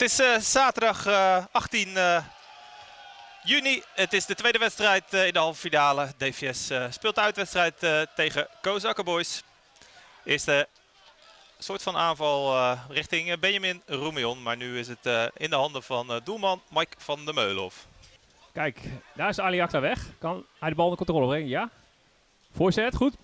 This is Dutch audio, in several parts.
Het is uh, zaterdag uh, 18 uh, juni. Het is de tweede wedstrijd in de halve finale. DVS speelt de uitwedstrijd tegen Kozakken Boys. Eerste soort van aanval richting Benjamin Roemion. Maar nu is het in de handen van doelman Mike van der Meulenhof. Kijk, daar is Ali weg. Kan hij de bal onder controle brengen? Ja. Voorzet, goed.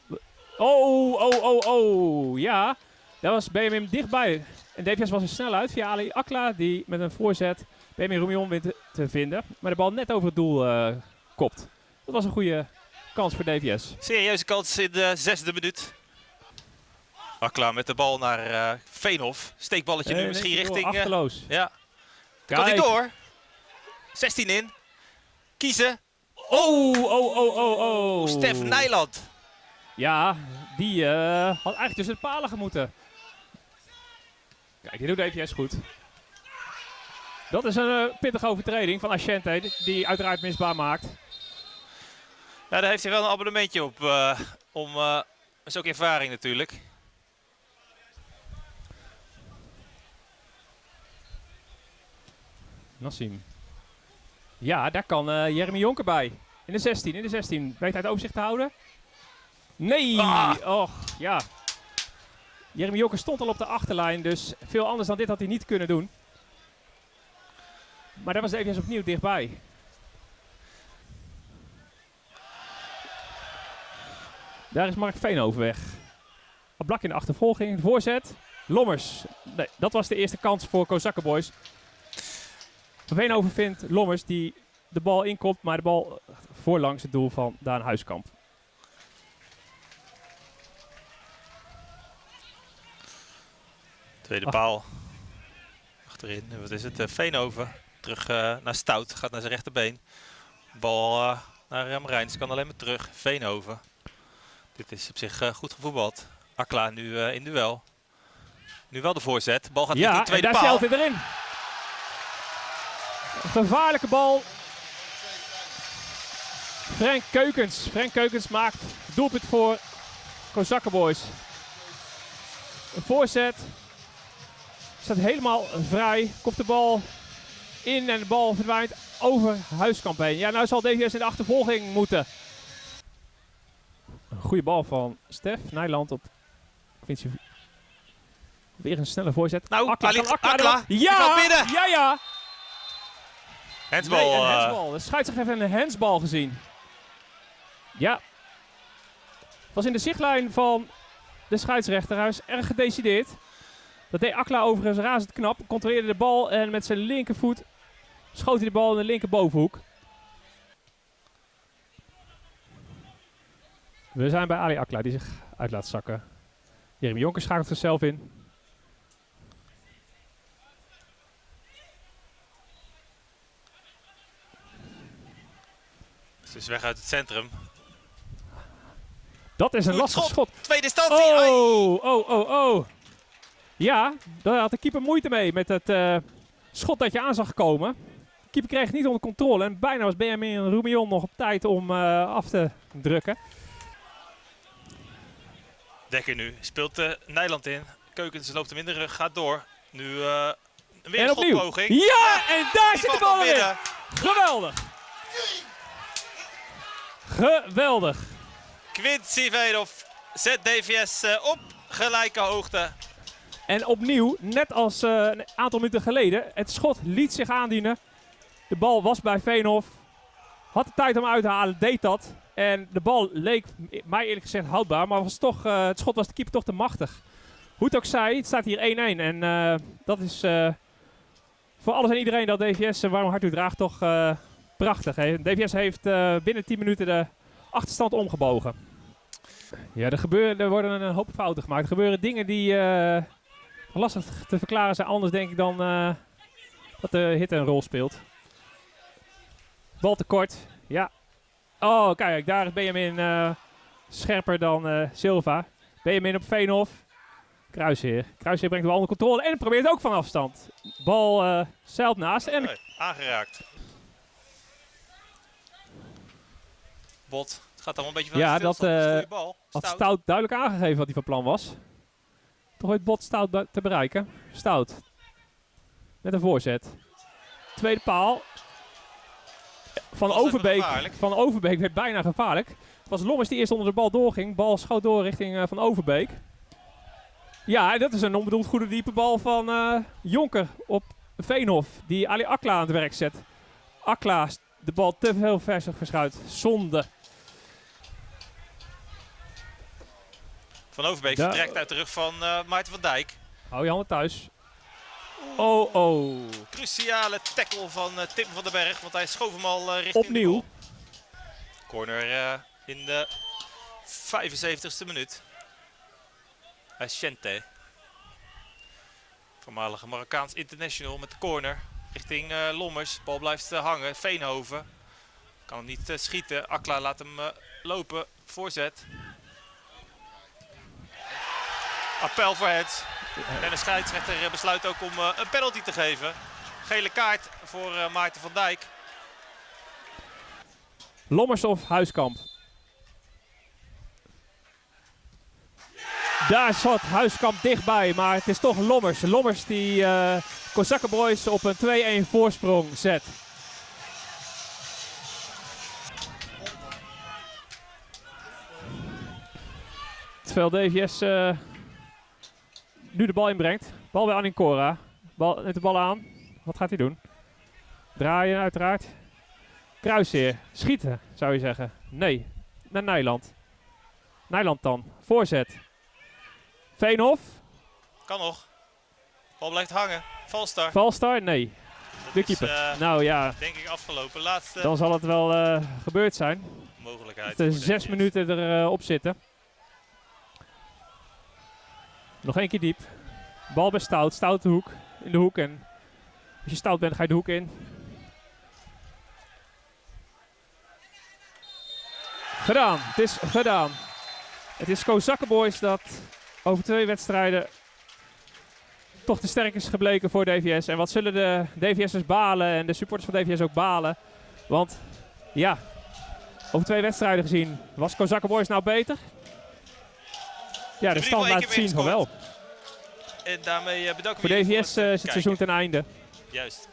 Oh, oh, oh, oh. Ja, daar was Benjamin dichtbij. En DPS was er snel uit via Ali Akla, die met een voorzet Benjamin Roemion wint te vinden. Maar de bal net over het doel uh, kopt. Dat was een goede kans voor DPS. Serieuze kans in de zesde minuut. Akla met de bal naar uh, Veenhof. Steekballetje nu misschien richting... Uh, achterloos. Ja. Kan hij door? 16 in. Kiezen. Oh, oh, oh, oh, oh. Stef Nijland. Ja, die uh, had eigenlijk tussen de palen gemoeten. Kijk, die doet DPS goed. Dat is een uh, pittige overtreding van Asciente, die uiteraard misbaar maakt. Ja, daar heeft hij wel een abonnementje op. Uh, om, dat is ook ervaring natuurlijk. Nassim. Ja, daar kan uh, Jeremy Jonker bij. In de 16, in de 16. Weet hij het overzicht te houden? Nee! Ah. Och, ja. Jeremy Jonker stond al op de achterlijn, dus veel anders dan dit had hij niet kunnen doen. Maar daar was even opnieuw dichtbij. Daar is Mark Veenhoven weg. Blak in de achtervolging, voorzet. Lommers. Nee, dat was de eerste kans voor Kozakkenboys. Veenhoven vindt Lommers die de bal inkomt, maar de bal voorlangs het doel van Daan Huiskamp. Tweede paal. Achterin. Wat is het? Uh, Veenhoven. Terug uh, naar Stout. Gaat naar zijn rechterbeen. Bal uh, naar Remrijns. Kan alleen maar terug. Veenhoven. Dit is op zich goed gevoetbald. Akla nu in duel. Nu wel de voorzet. Bal gaat ja, in de tweede paal. Ja, daar erin. gevaarlijke bal. Frank Keukens. Frank Keukens maakt doelpunt voor Kozakkenboys. Een voorzet. Staat helemaal vrij. Komt de bal in en de bal verdwijnt over Huiskamp heen. Ja, nou zal DVS in de achtervolging moeten. Een goede bal van Stef Nijland op Quincy. Weer een snelle voorzet. Nou, Akla, Akla, Akla, Ja, binnen. ja, ja. Hensbal. Nee, een eh. hensbal. De scheidsrechter heeft een hensbal gezien. Ja. Was in de zichtlijn van de scheidsrechter. Hij is erg gedecideerd. Dat deed Akla overigens razend knap. Controleerde de bal en met zijn linkervoet schoot hij de bal in de linkerbovenhoek. We zijn bij Ali Akla die zich uit laat zakken. Jeremy Jonker schakelt zichzelf in. Ze is weg uit het centrum. Dat is een lastig schot. Tweede instantie. Oh, oh, oh, oh. Ja, daar had de keeper moeite mee met het uh, schot dat je aan zag komen. De keeper kreeg het niet onder controle en bijna was Benjamin Roemion nog op tijd om uh, af te drukken. Dekker nu. Speelt uh, Nijland in. Keukens loopt hem in de rug, gaat door. Nu uh, weer een schotpoging. Ja, en daar zit de bal in. Geweldig. Geweldig. Quincy Vedoff zet DVS op gelijke hoogte. En opnieuw, net als uh, een aantal minuten geleden, het schot liet zich aandienen. De bal was bij Veenhof. Had de tijd om uit te halen, deed dat. En de bal leek mij eerlijk gezegd houdbaar, maar was toch, uh, het schot was de keeper toch te machtig. Hoe het ook zij, het staat hier 1-1. En uh, dat is voor alles en iedereen dat DVS waarom hard u draagt toch prachtig. Hè? DVS heeft binnen 10 minuten de achterstand omgebogen. Ja, er, gebeuren, er worden een hoop fouten gemaakt. Er gebeuren dingen die lastig te verklaren zijn anders denk ik dan uh, dat de hit een rol speelt. Bal tekort. Ja. Oh, kijk, daar is Benjamin uh, scherper dan uh, Silva. Benjamin op Veenhof. Kruisheer. Kruisheer brengt de bal onder controle en probeert ook van afstand. Bal uh, zeilt naast. En nee, aangeraakt. Bot. Het gaat allemaal een beetje van ja, dat uh, had Stout duidelijk aangegeven wat hij van plan was. Toch bot stout te bereiken. Stout. met een voorzet. Tweede paal. Van Overbeek, van Overbeek werd bijna gevaarlijk. Het was Lommers die eerst onder de bal doorging. Bal schoot door richting eh, Van Overbeek. Ja, en dat is een onbedoeld goede diepe bal van eh, Jonker op Veenhof. Die Ali Akla aan het werk zet. Akla de bal te veel versig verschuit. Zonde. Van Overbeek vertrekt uit de rug van eh Maarten van Dijk. Hou je handen thuis. Oh, oh. Cruciale tackle van eh, Tim van den Berg, want hij schoof hem al eh, richting Opnieuw. Corner in de 75ste minuut. Shente. Voormalige Marokkaans international met de corner richting Lommers. Bal blijft hangen. Veenhoven kan hem niet schieten. Akla laat hem lopen. Voorzet. Appel voor het. En de scheidsrechter eh, besluit ook om eh, een penalty te geven. Gele kaart voor eh, Maarten van Dijk. Lommers of Huiskamp? Daar zat Huiskamp dichtbij, maar het is toch Lommers. Lommers die eh Kozakkenboys op een 2-1 voorsprong zet. Terwijl DVS eh, nu de bal inbrengt. Bal bij Anincora. Bal, neemt de bal aan. Wat gaat hij doen? Draaien uiteraard. Kruisheer. Schieten, zou je zeggen. Nee. Naar Nijland. Nijland dan. Voorzet. Veenhof. Kan nog. Bal blijft hangen. Valstar. Valstar. Nee. Dat De is, keeper. eh, nou ja, denk ik afgelopen. Laatste dan zal het wel eh, gebeurd zijn. mogelijkheid. Dat er zes minuten erop op zitten. Nog één keer diep. Bal bij Stout. Stout de hoek. In de hoek. En als je stout bent, ga je de hoek in. Gedaan. Het is gedaan. Het is Kozakkenboys dat over twee wedstrijden toch te sterk is gebleken voor DVS. En wat zullen de DVS'ers balen en de supporters van DVS ook balen. Want ja, over twee wedstrijden gezien, was Kozakkenboys nou beter? Ja, de stand laat zien van wel. En daarmee eh, bedanken Voor we jullie DVS het, eh, eh, is het seizoen ten einde. Juist.